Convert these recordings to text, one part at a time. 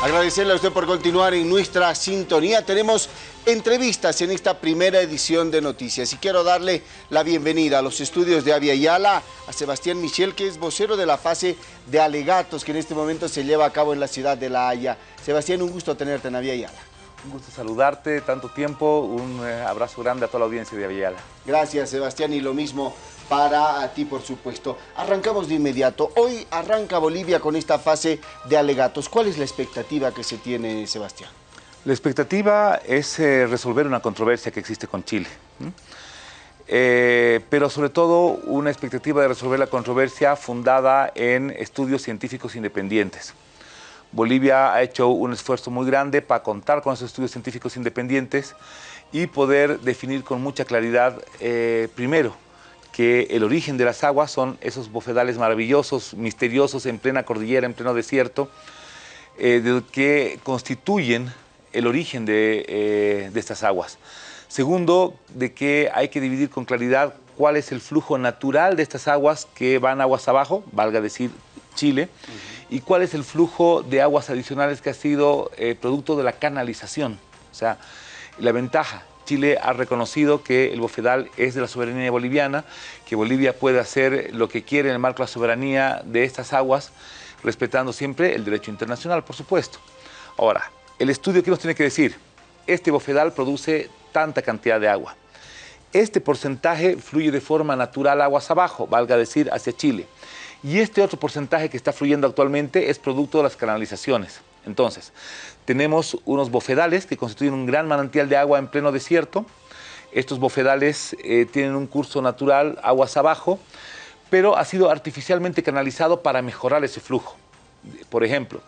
Agradecerle a usted por continuar en nuestra sintonía. Tenemos entrevistas en esta primera edición de Noticias y quiero darle la bienvenida a los estudios de Avia Yala, a Sebastián Michel, que es vocero de la fase de alegatos que en este momento se lleva a cabo en la ciudad de La Haya. Sebastián, un gusto tenerte en Avia Yala. Un gusto saludarte, tanto tiempo, un eh, abrazo grande a toda la audiencia de Avia Yala. Gracias, Sebastián, y lo mismo para ti, por supuesto. Arrancamos de inmediato. Hoy arranca Bolivia con esta fase de alegatos. ¿Cuál es la expectativa que se tiene, Sebastián? La expectativa es eh, resolver una controversia que existe con Chile. Eh, pero sobre todo una expectativa de resolver la controversia fundada en estudios científicos independientes. Bolivia ha hecho un esfuerzo muy grande para contar con esos estudios científicos independientes y poder definir con mucha claridad, eh, primero, que el origen de las aguas son esos bofedales maravillosos, misteriosos, en plena cordillera, en pleno desierto, eh, que constituyen el origen eh, de, estas aguas. Segundo, de que hay que dividir con claridad cuál es el flujo natural de estas aguas que van aguas abajo, valga decir Chile, y cuál es el flujo de aguas adicionales que ha sido eh, producto de la canalización. O sea, la ventaja Chile ha reconocido que el bofedal es de la soberanía boliviana, que Bolivia puede hacer lo que quiere en el marco de la soberanía de estas aguas, respetando siempre el derecho internacional, por supuesto. Ahora, el estudio que nos tiene que decir, este bofedal produce tanta cantidad de agua. Este porcentaje fluye de forma natural aguas abajo, valga decir, hacia Chile. Y este otro porcentaje que está fluyendo actualmente es producto de las canalizaciones. Entonces, tenemos unos bofedales que constituyen un gran manantial de agua en pleno desierto. Estos bofedales eh, tienen un curso natural aguas abajo, pero ha sido artificialmente canalizado para mejorar ese flujo. Por ejemplo,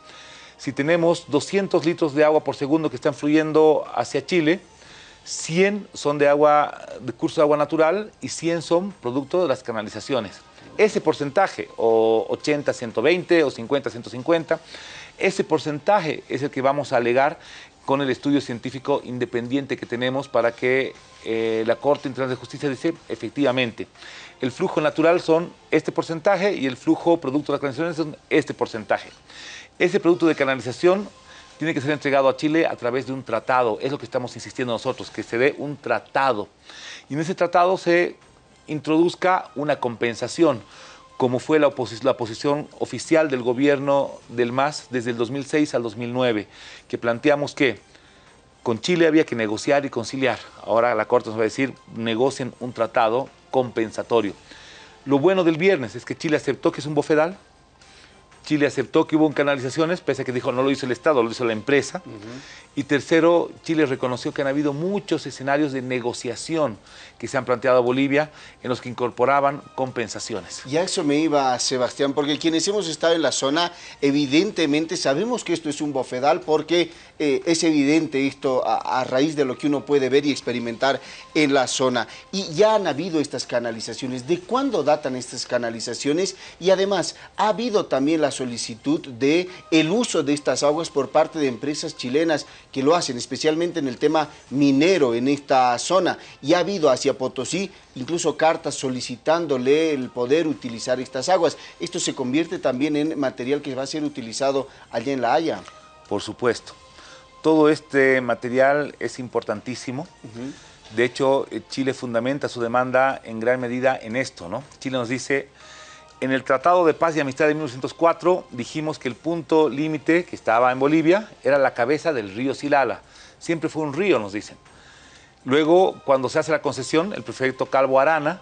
si tenemos 200 litros de agua por segundo que están fluyendo hacia Chile, 100 son de agua de curso de agua natural y 100 son producto de las canalizaciones. Ese porcentaje, o 80, 120 o 50, 150, ese porcentaje es el que vamos a alegar con el estudio científico independiente que tenemos para que eh, la Corte Internacional de Justicia dice, efectivamente, el flujo natural son este porcentaje y el flujo producto de las canalizaciones son este porcentaje. Ese producto de canalización tiene que ser entregado a Chile a través de un tratado, es lo que estamos insistiendo nosotros, que se dé un tratado. Y en ese tratado se introduzca una compensación, como fue la, posición oficial del gobierno del MAS desde el 2006 al 2009, que planteamos que con Chile había que negociar y conciliar. Ahora la Corte nos va a decir, negocien un tratado compensatorio. Lo bueno del viernes es que Chile aceptó que es un bofedal, Chile aceptó que hubo canalizaciones, pese a que dijo no lo hizo el Estado, lo hizo la empresa. Y tercero, Chile reconoció que han habido muchos escenarios de negociación que se han planteado a Bolivia en los que incorporaban compensaciones. Y a eso me iba, Sebastián, porque quienes hemos estado en la zona, evidentemente sabemos que esto es un bofedal porque eh, es evidente esto a, raíz de lo que uno puede ver y experimentar en la zona. Y ya han habido estas canalizaciones. ¿De cuándo datan estas canalizaciones? Y además, ha habido también la solicitud de el uso de estas aguas por parte de empresas chilenas que lo hacen, especialmente en el tema minero en esta zona. Y ha habido hacia Potosí incluso cartas solicitándole el poder utilizar estas aguas. Esto se convierte también en material que va a ser utilizado allá en La Haya. Por supuesto. Todo este material es importantísimo. De hecho, eh, Chile fundamenta su demanda en gran medida en esto. ¿no? Chile nos dice, en el Tratado de Paz y Amistad de 1904 dijimos que el punto límite que estaba en Bolivia era la cabeza del río Silala. Siempre fue un río, nos dicen. Luego, cuando se hace la concesión, el prefecto Calvo Arana,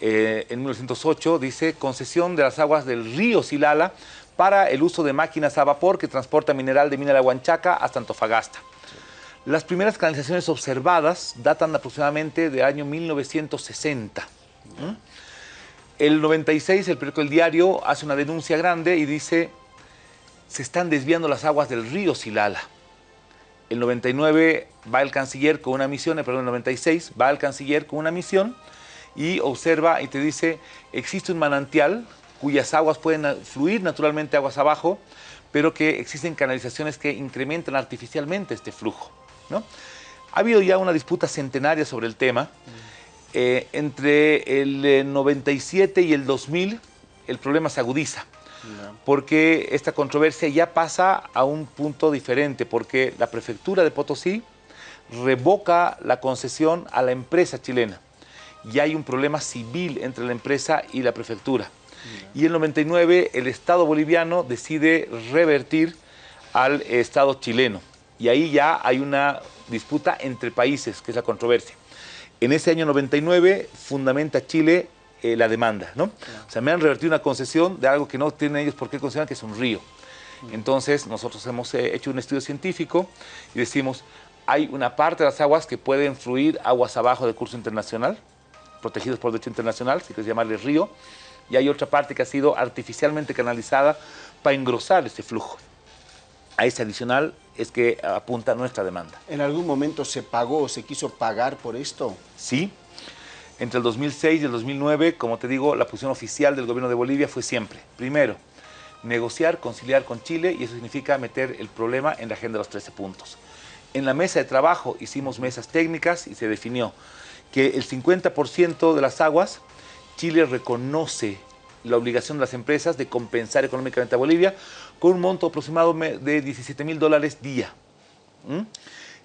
eh, en 1908, dice concesión de las aguas del río Silala para el uso de máquinas a vapor que transporta mineral de mina de la Huanchaca hasta Antofagasta. Las primeras canalizaciones observadas datan aproximadamente del año 1960. El 96, el periódico El Diario hace una denuncia grande y dice, se están desviando las aguas del río Silala. El 99 va el canciller con una misión, perdón, el 96 va el canciller con una misión y observa y te dice, existe un manantial cuyas aguas pueden fluir naturalmente aguas abajo, pero que existen canalizaciones que incrementan artificialmente este flujo. ¿no? Ha habido ya una disputa centenaria sobre el tema. Eh, entre el 97 eh, y el 2000 el problema se agudiza, porque esta controversia ya pasa a un punto diferente, porque la prefectura de Potosí revoca la concesión a la empresa chilena. Y hay un problema civil entre la empresa y la prefectura. Y en el 99 el Estado boliviano decide revertir al Estado chileno. Y ahí ya hay una disputa entre países, que es la controversia. En ese año 99 fundamenta Chile eh, la demanda, ¿no? O sea, me han revertido una concesión de algo que no tienen ellos por qué consideran que es un río. Entonces, nosotros hemos eh, hecho un estudio científico y decimos, hay una parte de las aguas que pueden fluir aguas abajo del curso internacional, protegidos por derecho internacional, si quieres llamarle río, y hay otra parte que ha sido artificialmente canalizada para engrosar este flujo. A ese adicional es que apunta nuestra demanda. ¿En algún momento se pagó o se quiso pagar por esto? Sí. Entre el 2006 y el 2009, como te digo, la posición oficial del gobierno de Bolivia fue siempre, primero, negociar, conciliar con Chile, y eso significa meter el problema en la agenda de los 13 puntos. En la mesa de trabajo hicimos mesas técnicas y se definió que el 50% de las aguas, Chile reconoce la obligación de las empresas de compensar económicamente a Bolivia con un monto aproximado de 17 mil dólares día.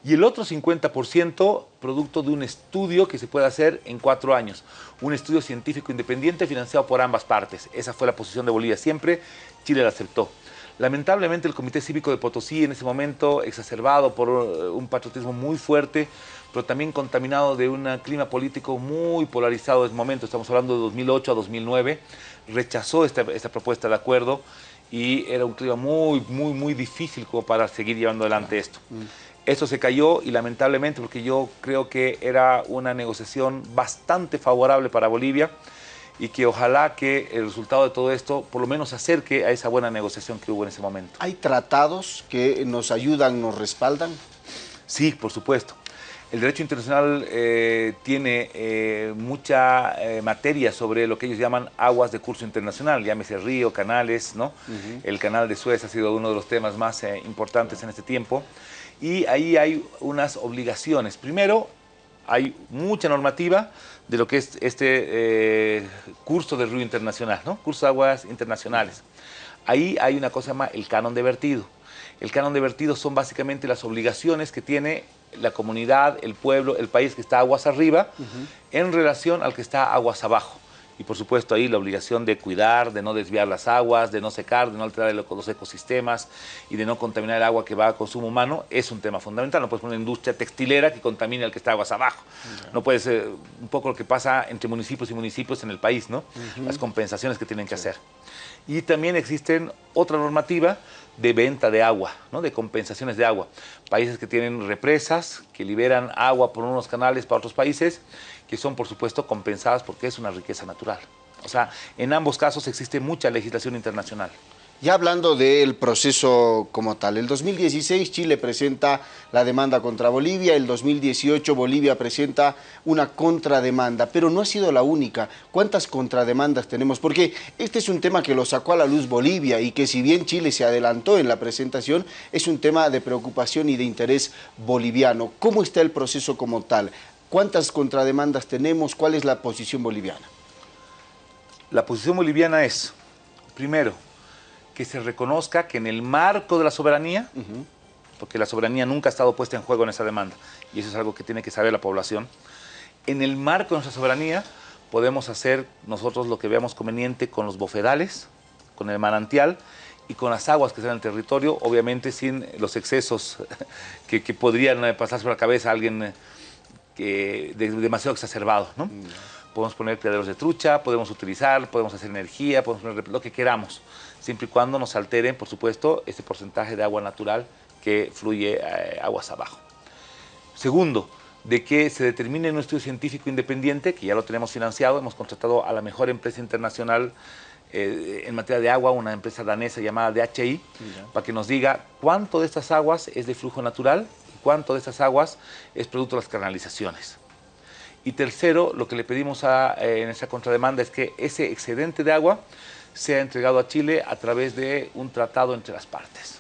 Y el otro 50% producto de un estudio que se puede hacer en cuatro años. Un estudio científico independiente financiado por ambas partes. Esa fue la posición de Bolivia siempre. Chile la aceptó. Lamentablemente el Comité Cívico de Potosí en ese momento, exacerbado por eh, un patriotismo muy fuerte, pero también contaminado de un clima político muy polarizado en ese momento, estamos hablando de 2008 a 2009, rechazó esta, propuesta de acuerdo y era un clima muy, muy, muy difícil como para seguir llevando adelante esto. Mm. Esto se cayó y lamentablemente porque yo creo que era una negociación bastante favorable para Bolivia, y que ojalá que el resultado de todo esto por lo menos se acerque a esa buena negociación que hubo en ese momento. ¿Hay tratados que nos ayudan, nos respaldan? Sí, por supuesto. El derecho internacional eh, tiene eh, mucha eh, materia sobre lo que ellos llaman aguas de curso internacional, llámese río, canales, ¿no? El canal de Suez ha sido uno de los temas más importantes en este tiempo. Y ahí hay unas obligaciones. Primero, hay mucha normativa de lo que es este curso de río internacional, ¿no? Curso de aguas internacionales. Ahí hay una cosa más, el canon de vertido. El canon de vertido son básicamente las obligaciones que tiene la comunidad, el pueblo, el país que está aguas arriba en relación al que está aguas abajo y por supuesto ahí la obligación de cuidar, de no desviar las aguas, de no secar, de no alterar los ecosistemas y de no contaminar el agua que va a consumo humano es un tema fundamental. No puedes poner una industria textilera que contamine al que está aguas abajo. No puede ser un poco lo que pasa entre municipios y municipios en el país, ¿no? Las compensaciones que tienen que hacer. Y también existen otra normativa de venta de agua, ¿no? de compensaciones de agua. Países que tienen represas, que liberan agua por unos canales para otros países que son por supuesto compensadas porque es una riqueza natural. O sea, en ambos casos existe mucha legislación internacional. Ya hablando del proceso como tal, el 2016 Chile presenta la demanda contra Bolivia, el 2018 Bolivia presenta una contrademanda, pero no ha sido la única. ¿Cuántas contrademandas tenemos? Porque este es un tema que lo sacó a la luz Bolivia y que si bien Chile se adelantó en la presentación, es un tema de preocupación y de interés boliviano. ¿Cómo está el proceso como tal? ¿Cuántas contrademandas tenemos? ¿Cuál es la posición boliviana? La posición boliviana es, primero, que se reconozca que en el marco de la soberanía, porque la soberanía nunca ha estado puesta en juego en esa demanda, y eso es algo que tiene que saber la población, en el marco de nuestra soberanía podemos hacer nosotros lo que veamos conveniente con los bofedales, con el manantial y con las aguas que están en el territorio, obviamente sin los excesos que, que podrían pasar por la cabeza a alguien que demasiado exacerbado, ¿no? Mm. Podemos poner criaderos de trucha, podemos utilizar, podemos hacer energía, podemos poner lo que queramos, siempre y cuando nos alteren, por supuesto, ese porcentaje de agua natural que fluye eh, aguas abajo. Segundo, de que se determine un estudio científico independiente, que ya lo tenemos financiado, hemos contratado a la mejor empresa internacional eh, en materia de agua, una empresa danesa llamada DHI, para que nos diga cuánto de estas aguas es de flujo natural cuánto de esas aguas es producto de las canalizaciones. Y tercero, lo que le pedimos eh, en esa contrademanda es que ese excedente de agua sea entregado a Chile a través de un tratado entre las partes.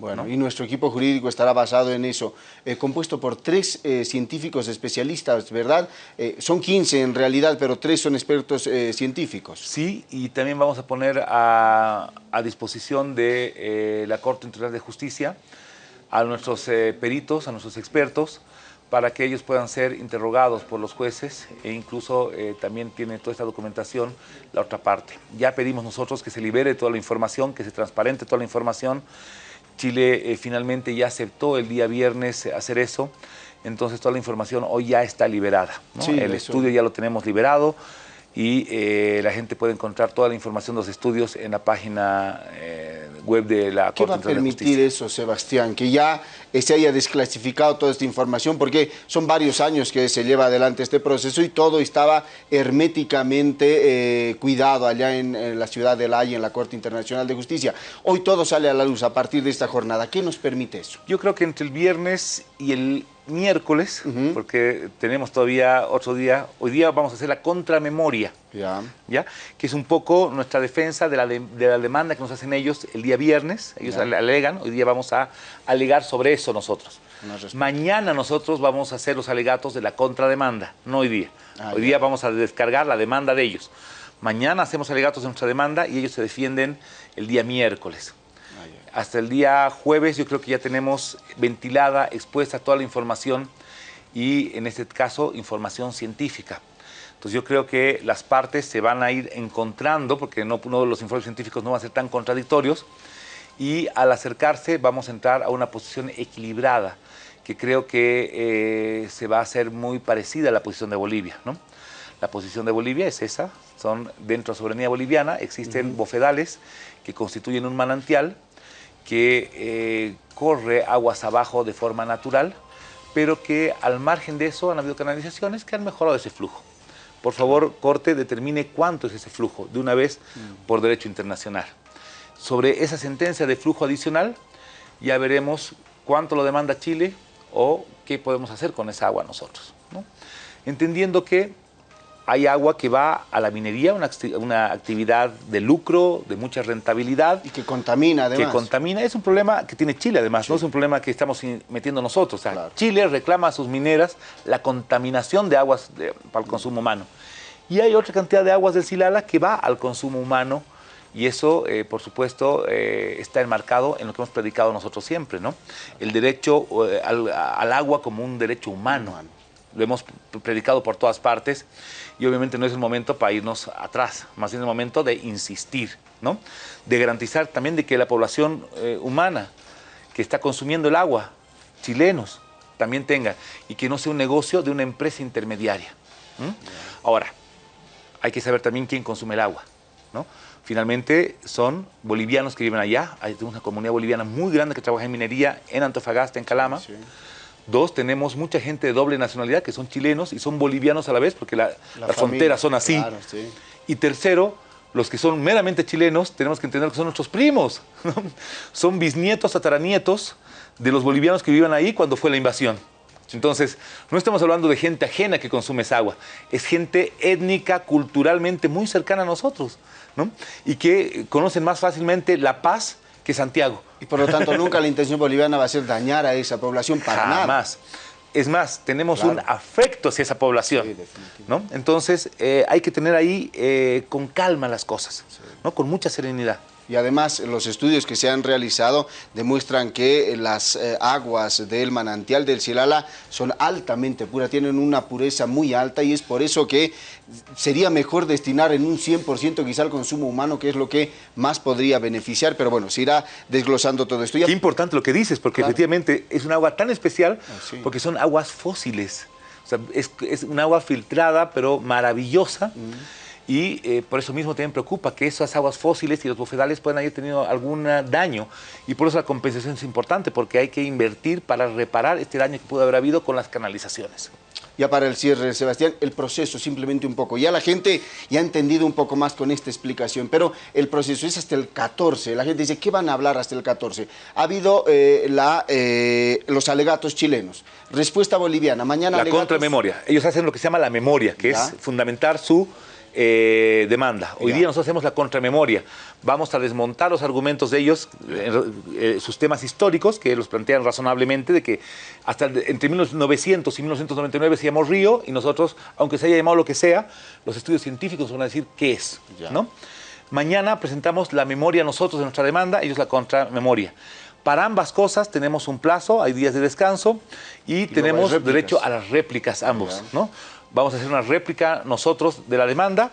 Bueno, y nuestro equipo jurídico estará basado en eso, eh, compuesto por tres eh, científicos especialistas, ¿verdad? Eh, son 15 en realidad, pero tres son expertos científicos. Sí, y también vamos a poner a, a disposición de la Corte Internacional de Justicia a nuestros peritos, a nuestros expertos, para que ellos puedan ser interrogados por los jueces e incluso también tiene toda esta documentación la otra parte. Ya pedimos nosotros que se libere toda la información, que se transparente toda la información, Chile eh, finalmente ya aceptó el día viernes hacer eso, entonces toda la información hoy ya está liberada. el estudio ya lo tenemos liberado y eh, la gente puede encontrar toda la información de los estudios en la página eh, web de la ¿Qué va a permitir eso, Sebastián? Que ya se haya desclasificado toda esta información, porque son varios años que se lleva adelante este proceso y todo estaba herméticamente cuidado allá en, en, la ciudad de La Haya, en la Corte Internacional de Justicia. Hoy todo sale a la luz a partir de esta jornada. ¿Qué nos permite eso? Yo creo que entre el viernes y el miércoles, porque tenemos todavía otro día, hoy día vamos a hacer la contramemoria, ya. ¿ya? que es un poco nuestra defensa de la, de, la, demanda que nos hacen ellos el día viernes, ellos alegan, hoy día vamos a alegar sobre eso nosotros. Mañana nosotros vamos a hacer los alegatos de la contrademanda, no hoy día. Ah, hoy día vamos a descargar la demanda de ellos. Mañana hacemos alegatos de nuestra demanda y ellos se defienden el día miércoles hasta el día jueves yo creo que ya tenemos ventilada, expuesta toda la información y en este caso información científica. Entonces yo creo que las partes se van a ir encontrando porque no, los informes científicos no van a ser tan contradictorios y al acercarse vamos a entrar a una posición equilibrada que creo que eh, se va a hacer muy parecida a la posición de Bolivia. ¿no? La posición de Bolivia es esa, son dentro de la soberanía boliviana existen bofedales que constituyen un manantial que eh, corre aguas abajo de forma natural, pero que al margen de eso han habido canalizaciones que han mejorado ese flujo. Por favor, Corte, determine cuánto es ese flujo de una vez mm. por derecho internacional. Sobre esa sentencia de flujo adicional, ya veremos cuánto lo demanda Chile o qué podemos hacer con esa agua nosotros. Entendiendo que hay agua que va a la minería, una, actividad de lucro, de mucha rentabilidad. Y que contamina además. Que contamina. Es un problema que tiene Chile además, no es un problema que estamos metiendo nosotros. Chile reclama a sus mineras la contaminación de aguas para el consumo humano. Y hay otra cantidad de aguas del Silala que va al consumo humano y eso, eh, por supuesto, eh, está enmarcado en lo que hemos predicado nosotros siempre, ¿no? El derecho eh, al, agua como un derecho humano. Lo hemos predicado por todas partes y obviamente no es el momento para irnos atrás, más bien es el momento de insistir, ¿no? de garantizar también de que la población eh, humana que está consumiendo el agua, chilenos, también tenga, y que no sea un negocio de una empresa intermediaria. Ahora, hay que saber también quién consume el agua. ¿no? Finalmente son bolivianos que viven allá, hay una comunidad boliviana muy grande que trabaja en minería en Antofagasta, en Calama. Dos, tenemos mucha gente de doble nacionalidad que son chilenos y son bolivianos a la vez porque las fronteras son así. Y tercero, los que son meramente chilenos, tenemos que entender que son nuestros primos. son bisnietos, tataranietos de los bolivianos que vivían ahí cuando fue la invasión. Entonces, no estamos hablando de gente ajena que consume esa agua, es gente étnica, culturalmente muy cercana a nosotros, y que conocen más fácilmente la paz que Santiago. Y por lo tanto nunca la intención boliviana va a ser dañar a esa población para nada. Es más, tenemos un afecto hacia esa población. ¿no? Entonces eh, hay que tener ahí eh, con calma las cosas, ¿no? con mucha serenidad y además los estudios que se han realizado demuestran que las eh, aguas del manantial del Silala son altamente puras, tienen una pureza muy alta y es por eso que sería mejor destinar en un 100% quizá al consumo humano, que es lo que más podría beneficiar, pero bueno, se irá desglosando todo esto. Qué importante lo que dices, porque efectivamente es un agua tan especial ah, porque son aguas fósiles. O sea, es, un agua filtrada, pero maravillosa y eh, por eso mismo también preocupa que esas aguas fósiles y los bofedales puedan haber tenido algún daño y por eso la compensación es importante porque hay que invertir para reparar este daño que pudo haber habido con las canalizaciones. Ya para el cierre, Sebastián, el proceso simplemente un poco. Ya la gente ya ha entendido un poco más con esta explicación, pero el proceso es hasta el 14. La gente dice, ¿qué van a hablar hasta el 14? Ha habido eh, la, eh, los alegatos chilenos. Respuesta boliviana. Mañana La contramemoria. Ellos hacen lo que se llama la memoria, que es fundamentar su eh, demanda. Hoy día nosotros hacemos la contramemoria. Vamos a desmontar los argumentos de ellos, eh, sus temas históricos, que los plantean razonablemente, de que hasta entre 1900 y 1999 se llamó Río, y nosotros, aunque se haya llamado lo que sea, los estudios científicos van a decir qué es. ¿no? Mañana presentamos la memoria nosotros de nuestra demanda, ellos la contramemoria. Para ambas cosas tenemos un plazo, hay días de descanso y, tenemos derecho a las réplicas ambos. ¿no? Vamos a hacer una réplica nosotros de la demanda,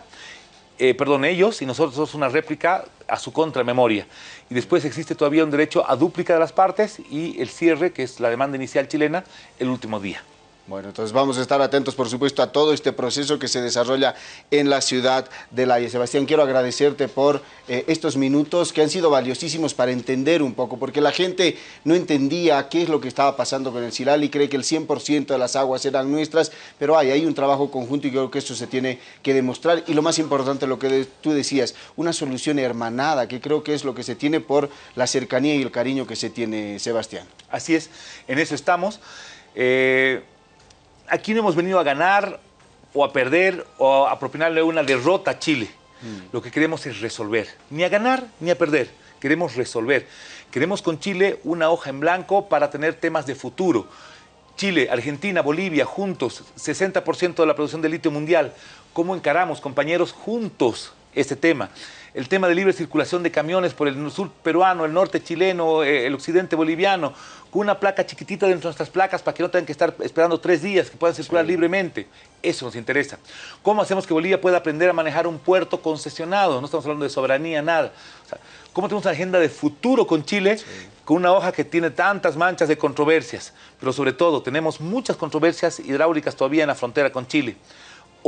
eh, perdón, ellos y nosotros una réplica a su contramemoria. Y después existe todavía un derecho a dúplica de las partes y el cierre, que es la demanda inicial chilena, el último día. Bueno, entonces vamos a estar atentos, por supuesto, a todo este proceso que se desarrolla en la ciudad de La Haya. Sebastián, quiero agradecerte por eh, estos minutos que han sido valiosísimos para entender un poco, porque la gente no entendía qué es lo que estaba pasando con el Silal y cree que el 100% de las aguas eran nuestras, pero hay, hay un trabajo conjunto y creo que eso se tiene que demostrar. Y lo más importante, lo que tú decías, una solución hermanada, que creo que es lo que se tiene por la cercanía y el cariño que se tiene, Sebastián. Así es, en eso estamos. Eh aquí no hemos venido a ganar o a perder o a propinarle una derrota a Chile. Mm. Lo que queremos es resolver, ni a ganar ni a perder, queremos resolver. Queremos con Chile una hoja en blanco para tener temas de futuro. Chile, Argentina, Bolivia, juntos, 60% de la producción de litio mundial. ¿Cómo encaramos, compañeros, juntos este tema? El tema de libre circulación de camiones por el sur peruano, el norte chileno, eh, el occidente boliviano, con una placa chiquitita dentro de nuestras placas para que no tengan que estar esperando tres días, que puedan circular libremente. Eso nos interesa. ¿Cómo hacemos que Bolivia pueda aprender a manejar un puerto concesionado? No estamos hablando de soberanía, nada. ¿Cómo tenemos una agenda de futuro con Chile? Con una hoja que tiene tantas manchas de controversias, pero sobre todo tenemos muchas controversias hidráulicas todavía en la frontera con Chile.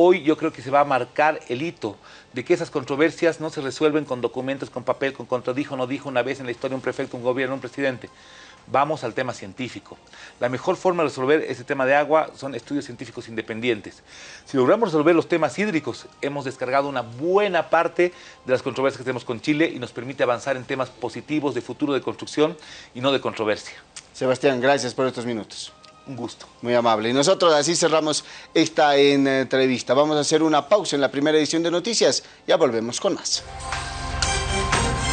Hoy yo creo que se va a marcar el hito de que esas controversias no se resuelven con documentos, con papel, con contradijo, no dijo una vez en la historia un prefecto, un gobierno, un presidente. Vamos al tema científico. La mejor forma de resolver ese tema de agua son estudios científicos independientes. Si logramos resolver los temas hídricos, hemos descargado una buena parte de las controversias que tenemos con Chile y nos permite avanzar en temas positivos de futuro de construcción y no de controversia. Sebastián, gracias por estos minutos. Un gusto. Muy amable. Y nosotros así cerramos esta entrevista. Vamos a hacer una pausa en la primera edición de Noticias. Ya volvemos con más.